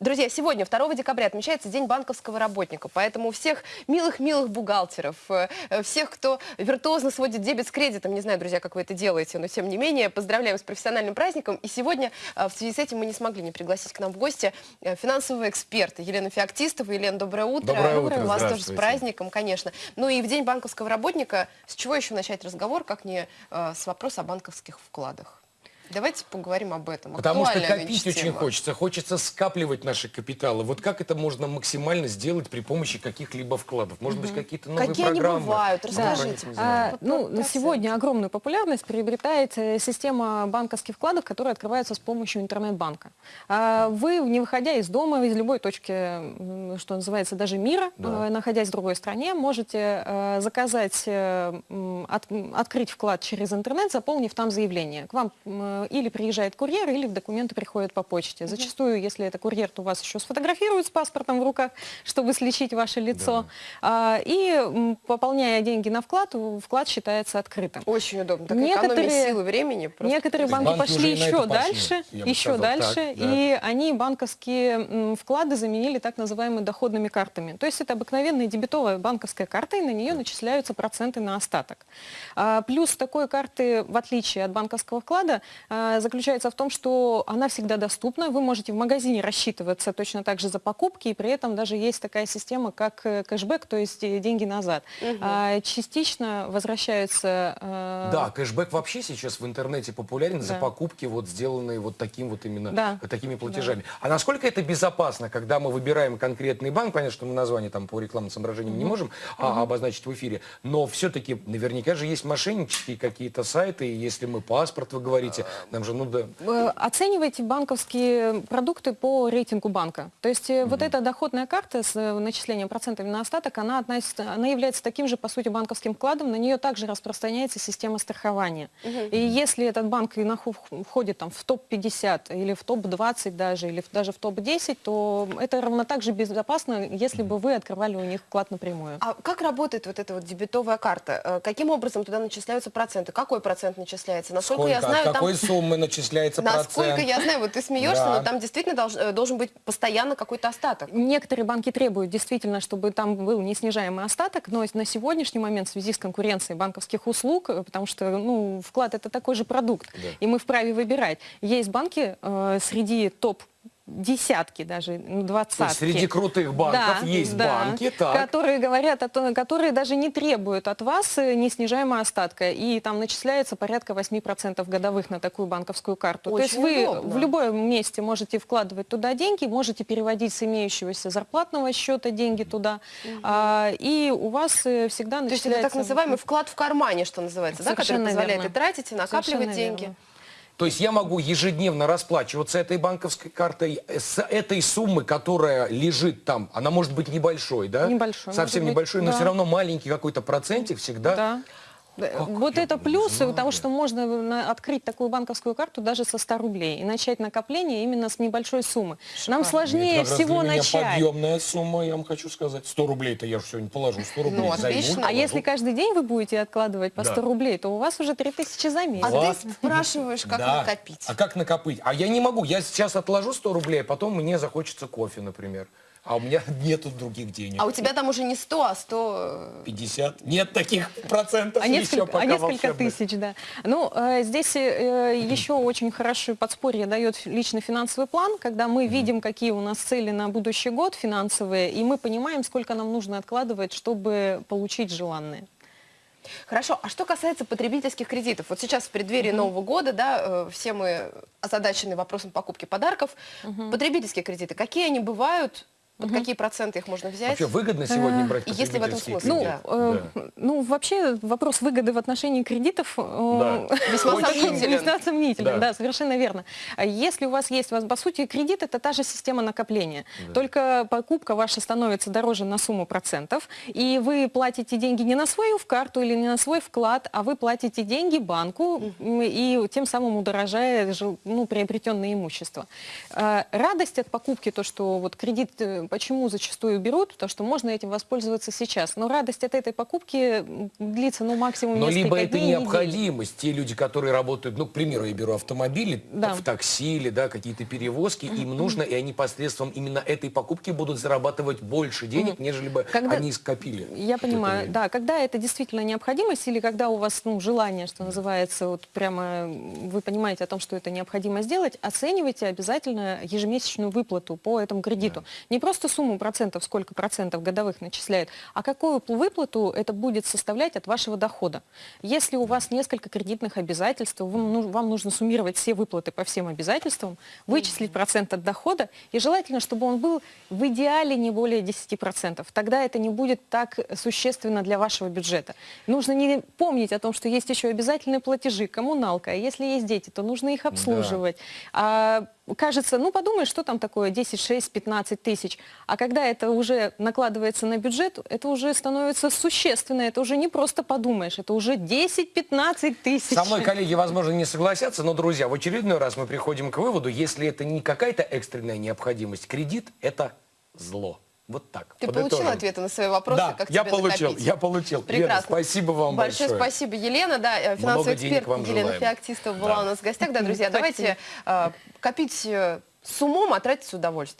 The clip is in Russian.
Друзья, сегодня, 2 декабря, отмечается День банковского работника, поэтому всех милых-милых бухгалтеров, э, э, всех, кто виртуозно сводит дебет с кредитом, не знаю, друзья, как вы это делаете, но тем не менее, поздравляем с профессиональным праздником. И сегодня э, в связи с этим мы не смогли не пригласить к нам в гости финансового эксперта Елену Феоктистову. Елена, доброе утро. Доброе утро, Вас тоже с праздником, конечно. Ну и в День банковского работника с чего еще начать разговор, как не с вопроса о банковских вкладах? Давайте поговорим об этом. Потому что копить очень тема. хочется. Хочется скапливать наши капиталы. Вот как это можно максимально сделать при помощи каких-либо вкладов? Может быть, какие-то новые Какие они программы? бывают? Ну, Расскажите. не А. Вот ну, на сегодня огромную популярность приобретает э, система банковских вкладов, которые открываются с помощью интернет-банка. А Вы, не выходя из дома, из любой точки, что называется, даже мира, Да. э, находясь в другой стране, можете э, заказать, от- открыть вклад через интернет, заполнив там заявление. К вам или приезжает курьер, или документы приходят по почте. Зачастую, если это курьер, то вас еще сфотографируют с паспортом в руках, чтобы сличить ваше лицо. А, И пополняя деньги на вклад, вклад считается открытым. Очень удобно. Так Некоторые- силы, времени. просто Некоторые банки банки пошли еще пошли, дальше, бы еще сказал. дальше, Так, да. и они банковские вклады заменили так называемыми доходными картами. То есть это обыкновенная дебетовая банковская карта, и на нее начисляются проценты на остаток. А, Плюс такой карты, в отличие от банковского вклада, заключается в том, что она всегда доступна. Вы можете в магазине рассчитываться точно так же за покупки, и при этом даже есть такая система, как э, кэшбэк, то есть э, деньги назад. А, Частично возвращаются... э, Да, кэшбэк вообще сейчас в интернете популярен за Да. покупки, вот сделанные вот таким вот именно Да. такими платежами. А насколько это безопасно, когда мы выбираем конкретный банк, понятно, что мы название там по рекламным соображениям не можем а, обозначить в эфире, но все-таки наверняка же есть мошеннические какие-то сайты, и если мы паспорт, вы говорите, нам же, ну да, Э, Оценивайте банковские продукты по рейтингу банка. То есть э, вот эта доходная карта с э, начислением процентами на остаток, она, относится, она является таким же, по сути, банковским вкладом, на нее также распространяется система страхования. И если этот банк и входит там, в топ-50 или в топ-20 даже, или даже в топ-10, то это равно так же безопасно, если бы вы открывали у них вклад напрямую. А как работает вот эта вот дебетовая карта? Каким образом туда начисляются проценты? Какой процент начисляется? Насколько я сколько, знаю, от там... суммы начисляется Насколько процент? я знаю, вот ты смеешься, Да. но там действительно долж- э, должен быть постоянно какой-то остаток. Некоторые банки требуют действительно, чтобы там был неснижаемый остаток, но на сегодняшний момент в связи с конкуренцией банковских услуг, э, потому что ну, вклад это такой же продукт, Да. и мы вправе выбирать. Есть банки э, среди топ десятки даже, ну, двадцатки. среди крутых банков Да, есть да, банки, так. которые говорят, о том- которые даже не требуют от вас э, неснижаемого остатка, и там начисляется порядка 8% годовых на такую банковскую карту. То есть Очень вы удобно. в любом месте можете вкладывать туда деньги, можете переводить с имеющегося зарплатного счета деньги туда, а, и у вас э, всегда То есть начисляется... это так называемый вклад в кармане, что называется, да, который позволяет верно. и тратить, и накапливать Совершенно деньги. верно. То есть я могу ежедневно расплачиваться этой банковской картой с этой суммы, которая лежит там. Она может быть небольшой, да? Небольшой, Совсем может быть, небольшой, но да. все равно маленький какой-то процентик всегда. Да. Да, Как Вот я это не плюсы знаю. того, что можно открыть такую банковскую карту даже со 100 рублей и начать накопление именно с небольшой суммы. Нам сложнее раз всего для меня начать. подъемная сумма, я вам хочу сказать. 100 рублей-то я же сегодня положу, 100 рублей Ну, займу, отлично. А если каждый день вы будете откладывать по Да. 100 рублей, то у вас уже 3000 за месяц. А Вот. ты спрашиваешь, как Да. накопить. А как накопить? А я не могу. Я сейчас отложу 100 рублей, а потом мне захочется кофе, например. А у меня нету других денег. А у тебя там уже не 100, а 100... 50? Нет таких процентов А еще несколько, пока а несколько волшебных. тысяч, да. Ну, э, здесь э, еще очень хорошее подспорье дает личный финансовый план, когда мы видим, какие у нас цели на будущий год финансовые, и мы понимаем, сколько нам нужно откладывать, чтобы получить желанное. Хорошо, а что касается потребительских кредитов? Вот сейчас в преддверии Нового года, да, э, все мы озадачены вопросом покупки подарков. Потребительские кредиты, какие они бывают? Под какие проценты их можно взять? Вообще выгодно сегодня брать и если в этом смысле? Ну, Да. э, ну, вообще вопрос выгоды в отношении кредитов э, Да. Весьма сомнителен. Весьма сомнителен, Да. да. совершенно верно. А Если у вас есть, у вас, по сути, кредит, это та же система накопления. Только покупка ваша становится дороже на сумму процентов, и вы платите деньги не на свою в карту или не на свой вклад, а вы платите деньги банку, и тем самым удорожая ну, приобретенное имущество. Э, Радость от покупки, то, что вот кредит э, э, почему зачастую берут, потому что можно этим воспользоваться сейчас. Но радость от этой покупки длится, ну, максимум Но несколько либо это дней, недели. необходимость. Те люди, которые работают, ну, к примеру, я беру автомобили Да. в такси или да, какие-то перевозки, им нужно, и они посредством именно этой покупки будут зарабатывать больше денег, нежели бы Когда- они скопили. Я понимаю, да, когда это действительно необходимость или когда у вас ну, желание, что называется, вот прямо вы понимаете о том, что это необходимо сделать, оценивайте обязательно ежемесячную выплату по этому кредиту. Не просто сумму процентов, сколько процентов годовых начисляют, а какую пл- выплату это будет составлять от вашего дохода. Если у вас несколько кредитных обязательств, вам, вам нужно суммировать все выплаты по всем обязательствам, вычислить процент от дохода, и желательно, чтобы он был в идеале не более 10%. Тогда это не будет так существенно для вашего бюджета. Нужно не помнить о том, что есть еще обязательные платежи, коммуналка, а если есть дети, то нужно их обслуживать. А, кажется, ну подумай, что там такое 10, 6, 15 тысяч. А когда это уже накладывается на бюджет, это уже становится существенно, это уже не просто подумаешь, это уже 10-15 тысяч. Со мной коллеги, возможно, не согласятся, но, друзья, в очередной раз мы приходим к выводу, если это не какая-то экстренная необходимость, кредит – это зло. Вот так. Ты Подытожим. получил ответы на свои вопросы, Да, как я тебе получил, накопить? я получил. Лена, Прекрасно. спасибо вам большое. большое. спасибо, Елена. Да, э, финансовый Много эксперт вам Елена желаем. Феоктистова была Да. у нас в гостях. Да, друзья, давайте э, копить э, с умом, а тратить с удовольствием.